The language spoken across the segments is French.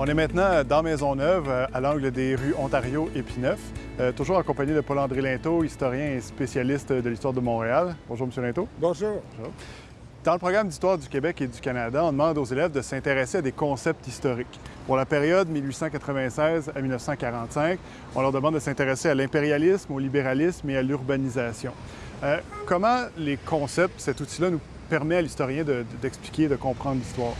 On est maintenant dans Maisonneuve, euh, à l'angle des rues Ontario et Pineuf, euh, toujours accompagné de Paul-André Linteau, historien et spécialiste de l'histoire de Montréal. Bonjour, M. Linteau. Bonjour. Dans le programme d'histoire du Québec et du Canada, on demande aux élèves de s'intéresser à des concepts historiques. Pour la période 1896 à 1945, on leur demande de s'intéresser à l'impérialisme, au libéralisme et à l'urbanisation. Euh, comment les concepts, cet outil-là, nous permet à l'historien d'expliquer, de, de comprendre l'histoire?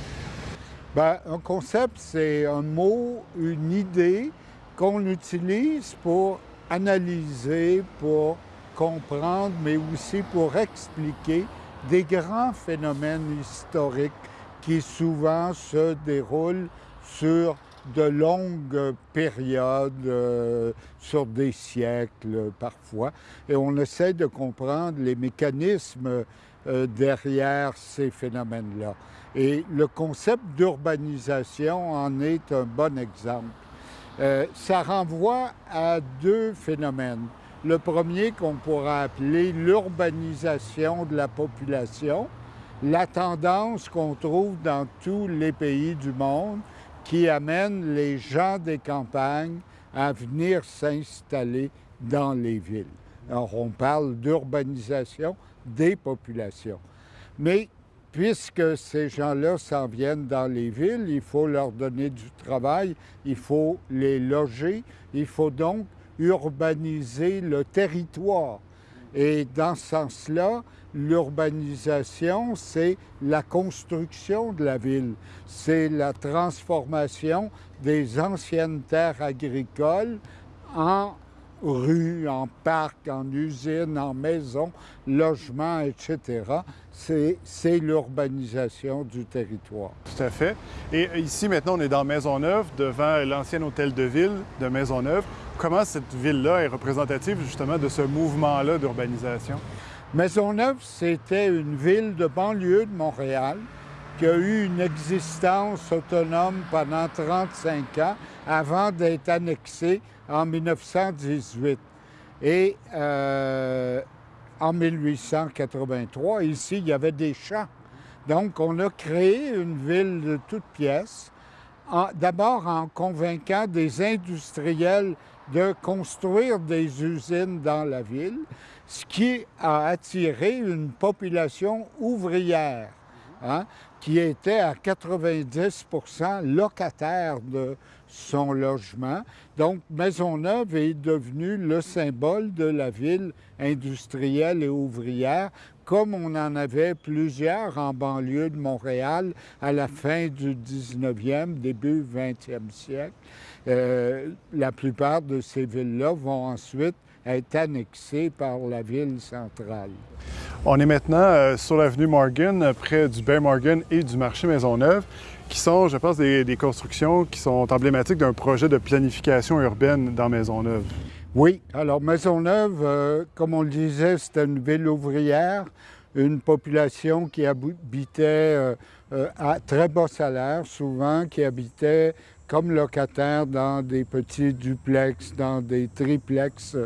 Bien, un concept, c'est un mot, une idée qu'on utilise pour analyser, pour comprendre, mais aussi pour expliquer des grands phénomènes historiques qui souvent se déroulent sur de longues périodes, euh, sur des siècles parfois, et on essaie de comprendre les mécanismes euh, derrière ces phénomènes-là. Et le concept d'urbanisation en est un bon exemple. Euh, ça renvoie à deux phénomènes. Le premier qu'on pourra appeler l'urbanisation de la population, la tendance qu'on trouve dans tous les pays du monde qui amène les gens des campagnes à venir s'installer dans les villes. Alors, on parle d'urbanisation des populations. Mais puisque ces gens-là s'en viennent dans les villes, il faut leur donner du travail, il faut les loger, il faut donc urbaniser le territoire. Et dans ce sens-là, l'urbanisation, c'est la construction de la ville, c'est la transformation des anciennes terres agricoles en rues, en parcs, en usines, en maisons, logements, etc. C'est l'urbanisation du territoire. Tout à fait. Et ici, maintenant, on est dans Maisonneuve, devant l'ancien hôtel de ville de Maisonneuve. Comment cette ville-là est représentative justement de ce mouvement-là d'urbanisation? Maisonneuve, c'était une ville de banlieue de Montréal qui a eu une existence autonome pendant 35 ans avant d'être annexée en 1918. Et euh, en 1883, ici, il y avait des champs. Donc, on a créé une ville de toutes pièces, d'abord en convainquant des industriels de construire des usines dans la ville, ce qui a attiré une population ouvrière. Hein, qui était à 90% locataire de son logement. Donc, Maisonneuve est devenue le symbole de la ville industrielle et ouvrière, comme on en avait plusieurs en banlieue de Montréal à la fin du 19e, début 20e siècle. Euh, la plupart de ces villes-là vont ensuite être annexées par la ville centrale. On est maintenant euh, sur l'avenue Morgan, près du Bay Morgan et du marché Maisonneuve, qui sont, je pense, des, constructions qui sont emblématiques d'un projet de planification urbaine dans Maisonneuve. Oui, alors Maisonneuve, euh, comme on le disait, c'était une ville ouvrière, une population qui habitait euh, à très bas salaire, souvent, qui habitait comme locataire dans des petits duplex, dans des triplex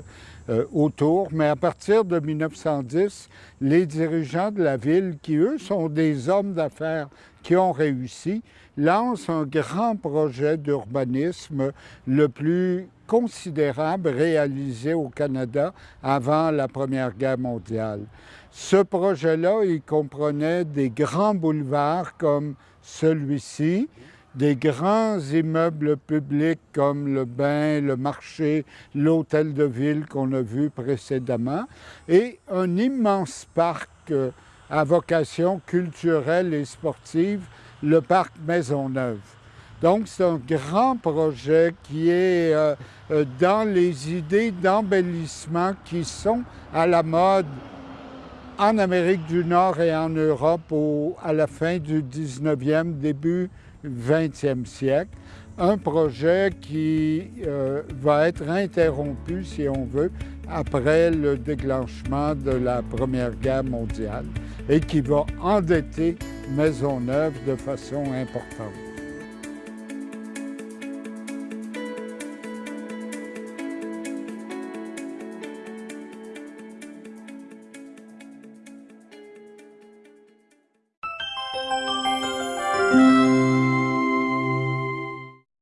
euh, autour. Mais à partir de 1910, les dirigeants de la ville, qui eux sont des hommes d'affaires qui ont réussi, lancent un grand projet d'urbanisme le plus considérable réalisé au Canada avant la Première Guerre mondiale. Ce projet-là, il comprenait des grands boulevards comme celui-ci, des grands immeubles publics comme le bain, le marché, l'hôtel de ville qu'on a vu précédemment, et un immense parc euh, à vocation culturelle et sportive, le parc Maisonneuve. Donc, c'est un grand projet qui est euh, euh, dans les idées d'embellissement qui sont à la mode en Amérique du Nord et en Europe à la fin du 19e, début 20e siècle, un projet qui euh, va être interrompu, si on veut, après le déclenchement de la Première Guerre mondiale et qui va endetter Maisonneuve de façon importante.